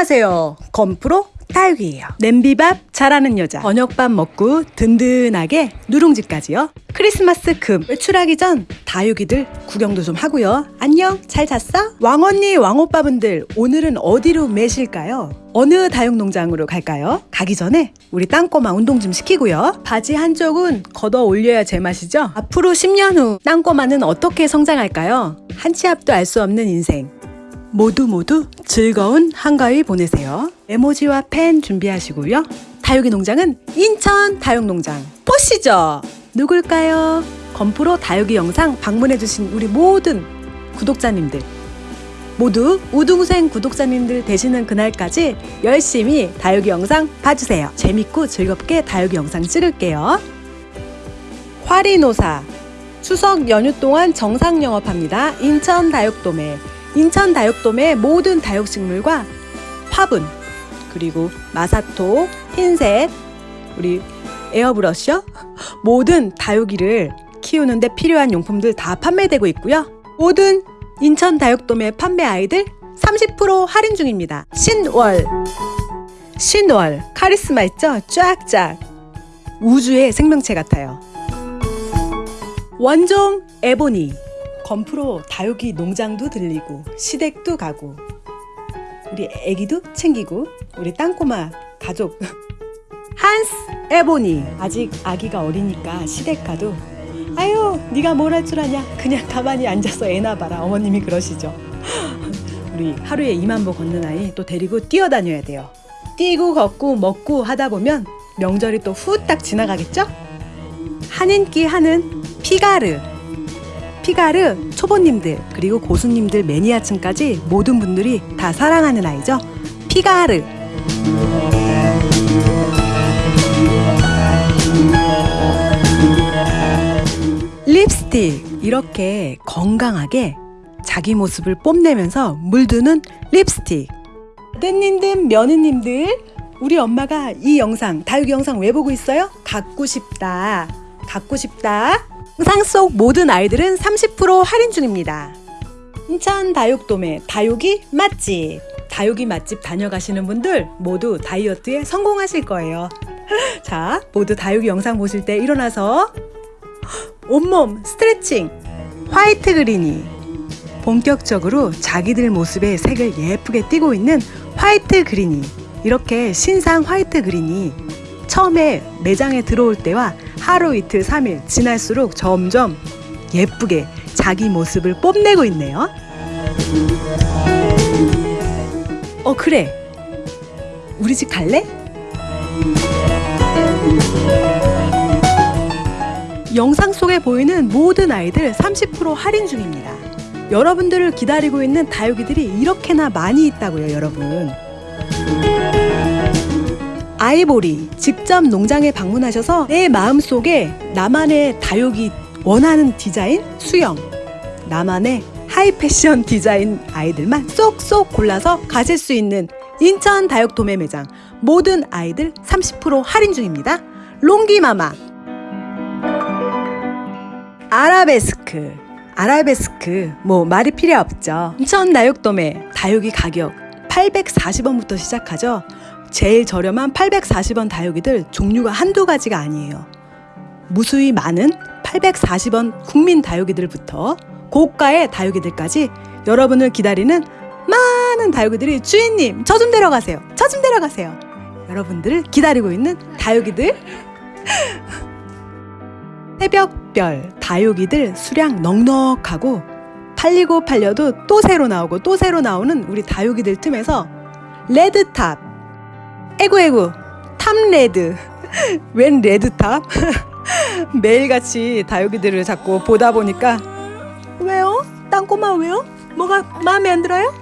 안녕하세요. 건프로 다육이에요. 냄비밥 잘하는 여자. 저녁밥 먹고 든든하게 누룽지까지요. 크리스마스 금 외출하기 전 다육이들 구경도 좀 하고요. 안녕 잘 잤어? 왕언니 왕오빠분들 오늘은 어디로 매실까요? 어느 다육농장으로 갈까요? 가기 전에 우리 땅꼬마 운동 좀 시키고요. 바지 한쪽은 걷어 올려야 제맛이죠? 앞으로 10년 후 땅꼬마는 어떻게 성장할까요? 한치 앞도 알 수 없는 인생. 모두 모두 즐거운 한가위 보내세요. 에모지와 펜 준비하시고요. 다육이 농장은 인천 다육농장 보시죠. 누굴까요? 건프로 다육이 영상 방문해주신 우리 모든 구독자님들 모두 우등생 구독자님들 되시는 그날까지 열심히 다육이 영상 봐주세요. 재밌고 즐겁게 다육이 영상 찍을게요. 화리노사 추석 연휴 동안 정상 영업합니다. 인천 다육도매 인천 다육돔의 모든 다육식물과 화분 그리고 마사토, 핀셋, 우리 에어브러쉬 모든 다육이를 키우는데 필요한 용품들 다 판매되고 있고요. 모든 인천 다육돔의 판매 아이들 30% 할인 중입니다. 신월 신월 카리스마 있죠? 쫙쫙 우주의 생명체 같아요. 원종 에보니 건프로 다육이 농장도 들리고 시댁도 가고. 우리 애기도 챙기고 우리 땅꼬마 가족. 한스 에보니. 아직 아기가 어리니까 시댁 가도 아유 네가 뭘 할 줄 아냐? 그냥 가만히 앉아서 애나 봐라. 어머님이 그러시죠. 우리 하루에 2만 보 걷는 아이 또 데리고 뛰어다녀야 돼요. 뛰고 걷고 먹고 하다 보면 명절이 또 후딱 지나가겠죠? 한인기 하는 피가르 피가르 초보님들 그리고 고수님들 매니아층까지 모든 분들이 다 사랑하는 아이죠. 피가르. 립스틱. 이렇게 건강하게 자기 모습을 뽐내면서 물드는 립스틱. 아드님들 며느님들 우리 엄마가 이 영상 다육이 영상 왜 보고 있어요? 갖고 싶다. 갖고 싶다 영상 속 모든 아이들은 30% 할인 중입니다. 인천 다육돔의 다육이 맛집 다육이 맛집 다녀가시는 분들 모두 다이어트에 성공하실 거예요. 자, 모두 다육이 영상 보실 때 일어나서 온몸 스트레칭 화이트 그린이 본격적으로 자기들 모습의 색을 예쁘게 띠고 있는 화이트 그린이 이렇게 신상 화이트 그린이 처음에 매장에 들어올 때와 하루 이틀 3일 지날수록 점점 예쁘게 자기 모습을 뽐내고 있네요. 어 그래 우리 집 갈래? 영상 속에 보이는 모든 아이들 30% 할인 중입니다. 여러분들을 기다리고 있는 다육이들이 이렇게나 많이 있다고요 여러분. 아이보리 직접 농장에 방문하셔서 내 마음속에 나만의 다육이 원하는 디자인 수형 나만의 하이 패션 디자인 아이들만 쏙쏙 골라서 가질 수 있는 인천 다육 도매 매장 모든 아이들 30% 할인 중입니다. 롱기마마 아라베스크 아라베스크 뭐 말이 필요 없죠. 인천 다육도매 다육이 가격 840원부터 시작하죠. 제일 저렴한 840원 다육이들 종류가 한두 가지가 아니에요. 무수히 많은 840원 국민 다육이들부터 고가의 다육이들까지 여러분을 기다리는 많은 다육이들이 주인님 저 좀 데려가세요. 저 좀 데려가세요. 여러분들을 기다리고 있는 다육이들 새벽별 다육이들 수량 넉넉하고 팔리고 팔려도 또 새로 나오고 또 새로 나오는 우리 다육이들 틈에서 레드탑 에구 에구 탑레드 웬 레드탑? 매일같이 다육이들을 자꾸 보다 보니까 왜요? 땅꼬마 왜요? 뭐가 마음에 안 들어요?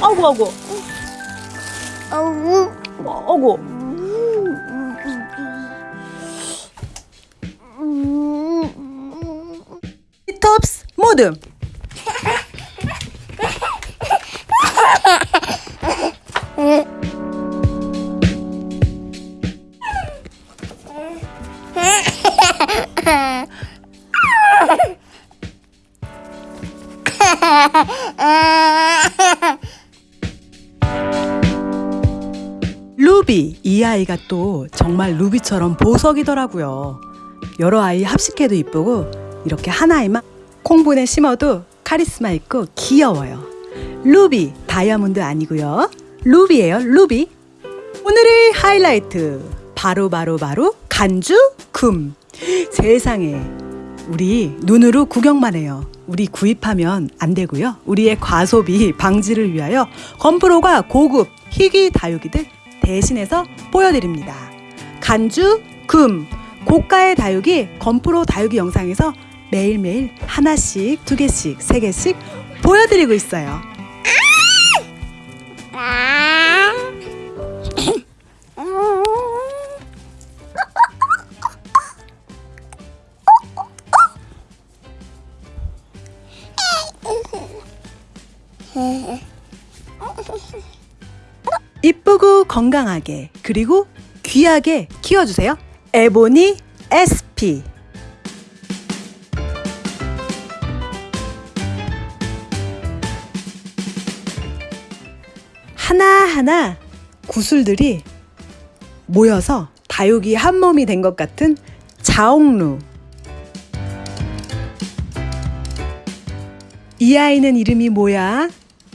어구 어구 어우. 어구 톱스 모듬 이 아이가 또 정말 루비처럼 보석이더라고요. 여러 아이 합식해도 이쁘고 이렇게 한 아이만 콩분에 심어도 카리스마 있고 귀여워요. 루비 다이아몬드 아니고요. 루비예요. 루비. 오늘의 하이라이트 바로 바로 바로 간주 금. 세상에 우리 눈으로 구경만 해요. 우리 구입하면 안 되고요. 우리의 과소비 방지를 위하여 건프로가 고급 희귀 다육이들 대신해서 보여드립니다. 간주 금 고가의 다육이 건프로 다육이 영상에서 매일매일 하나씩 두 개씩 세 개씩 보여드리고 있어요. 건강하게 그리고 귀하게 키워주세요. 에보니 SP 하나하나 구슬들이 모여서 다육이 한 몸이 된 것 같은 자옥루 이 아이는 이름이 뭐야?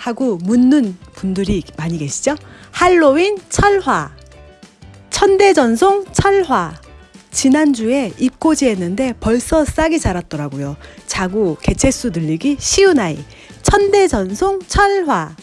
하고 묻는 분들이 많이 계시죠? 할로윈 철화, 천대전송 철화. 지난주에 입고지 했는데 벌써 싹이 자랐더라고요. 자고 개체수 늘리기 쉬운 아이. 천대전송 철화.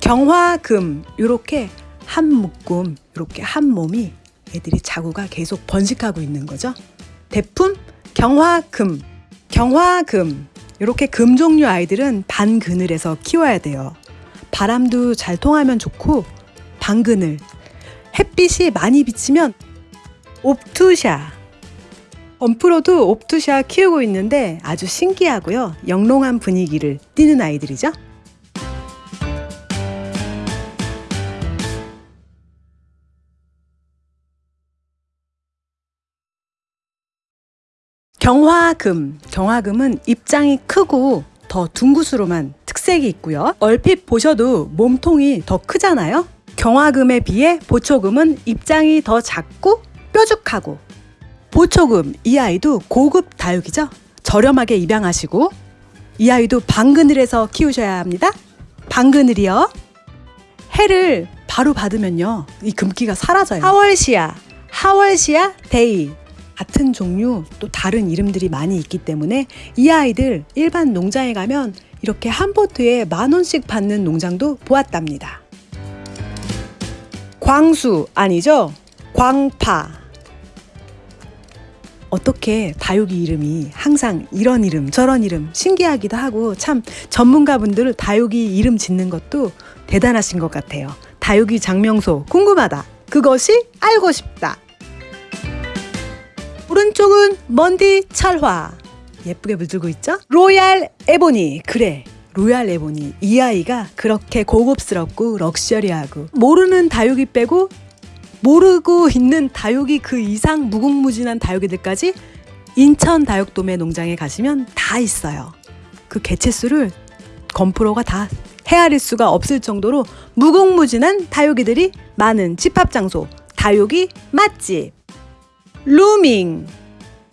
경화금 요렇게 한 묶음 요렇게 한 몸이 애들이 자구가 계속 번식하고 있는 거죠. 대품 경화금 경화금 이렇게 금 종류 아이들은 반그늘에서 키워야 돼요. 바람도 잘 통하면 좋고 반그늘 햇빛이 많이 비치면 옵투샤 엄프로도 옵투샤 키우고 있는데 아주 신기하고요. 영롱한 분위기를 띠는 아이들이죠. 경화금. 경화금은 입장이 크고 더 둥구스름한 특색이 있고요. 얼핏 보셔도 몸통이 더 크잖아요. 경화금에 비해 보초금은 입장이 더 작고 뾰족하고 보초금 이 아이도 고급 다육이죠. 저렴하게 입양하시고 이 아이도 방그늘에서 키우셔야 합니다. 방그늘이요. 해를 바로 받으면요. 이 금기가 사라져요. 하월시아, 하월시아 데이 같은 종류 또 다른 이름들이 많이 있기 때문에 이 아이들 일반 농장에 가면 이렇게 한 포트에 만 원씩 받는 농장도 보았답니다. 광수 아니죠? 광파. 어떻게 다육이 이름이 항상 이런 이름 저런 이름 신기하기도 하고 참 전문가분들 다육이 이름 짓는 것도 대단하신 것 같아요. 다육이 장명소 궁금하다. 그것이 알고 싶다. 오른쪽은 먼디 철화 예쁘게 물들고 있죠? Royal Ebony 그래 Royal Ebony 이 아이가 그렇게 고급스럽고 럭셔리하고 모르는 다육이 빼고 모르고 있는 다육이 그 이상 무궁무진한 다육이들까지 인천 다육도매 농장에 가시면 다 있어요. 그 개체수를 건프로가 다 헤아릴 수가 없을 정도로 무궁무진한 다육이들이 많은 집합 장소 다육이 맛집 루밍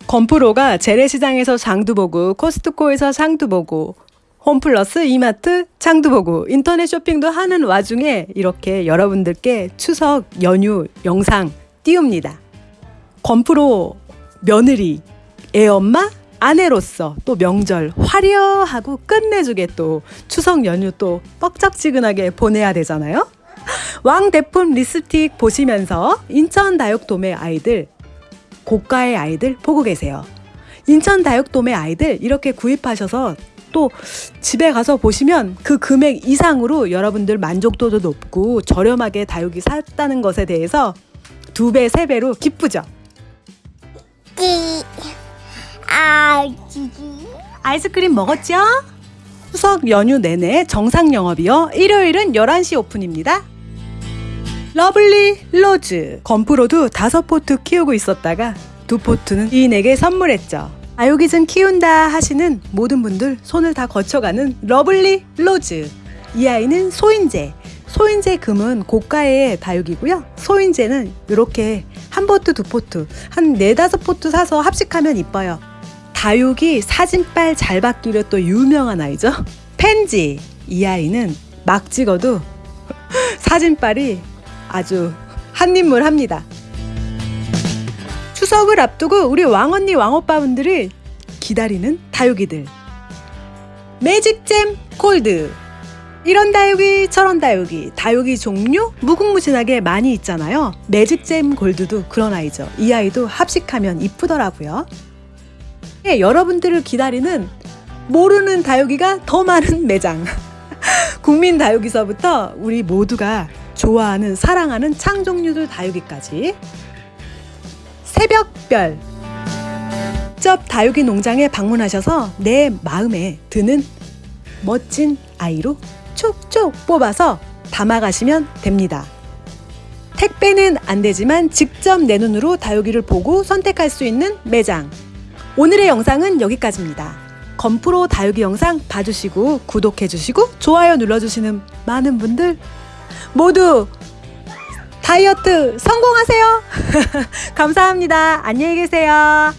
건프로가 재래시장에서 장도 보고 코스트코에서 보고 홈플러스 이마트 장도 보고 인터넷 쇼핑도 하는 와중에 이렇게 여러분들께 추석 연휴 영상 띄웁니다. 건프로 며느리, 애 엄마, 아내로서 또 명절 화려하고 끝내주게 또 추석 연휴 또 뻑적지근하게 보내야 되잖아요. 왕대품 립스틱 보시면서 인천 다육도매 아이들 고가의 아이들 보고 계세요. 인천 다육도매 아이들 이렇게 구입하셔서 또 집에 가서 보시면 그 금액 이상으로 여러분들 만족도도 높고 저렴하게 다육이 샀다는 것에 대해서 두 배, 세 배로 기쁘죠. 찌. 아. 아이스크림 먹었죠? 추석 연휴 내내 정상 영업이요. 일요일은 11시 오픈입니다. 러블리 로즈 건프로도 다섯 포트 키우고 있었다가 두 포트는 지인에게 선물했죠. 아요기즘 키운다 하시는 모든 분들 손을 다 거쳐가는 러블리 로즈 이 아이는 소인재 소인제 금은 고가의 다육이고요. 소인제는 이렇게 한 포트 두 포트 한 네다섯 포트 사서 합식하면 이뻐요. 다육이 사진빨 잘 받기로 또 유명한 아이죠. 팬지 이 아이는 막 찍어도 사진빨이 아주 한 인물 합니다. 추석을 앞두고 우리 왕언니 왕오빠분들이 기다리는 다육이들. 매직잼 골드. 이런 다육이 저런 다육이 다육이 종류 무궁무진하게 많이 있잖아요. 매직잼 골드도 그런 아이죠. 이 아이도 합식하면 이쁘더라고요. 예, 여러분들을 기다리는 모르는 다육이가 더 많은 매장. 국민 다육이서부터 우리 모두가 좋아하는 사랑하는 창종류들 다육이까지 새벽별 직접 다육이 농장에 방문하셔서 내 마음에 드는 멋진 아이로 촉촉 뽑아서 담아가시면 됩니다. 택배는 안 되지만 직접 내 눈으로 다육이를 보고 선택할 수 있는 매장. 오늘의 영상은 여기까지입니다. 건프로 다육이 영상 봐주시고 구독해주시고 좋아요 눌러주시는 많은 분들 모두 다이어트 성공하세요. 감사합니다. 안녕히 계세요.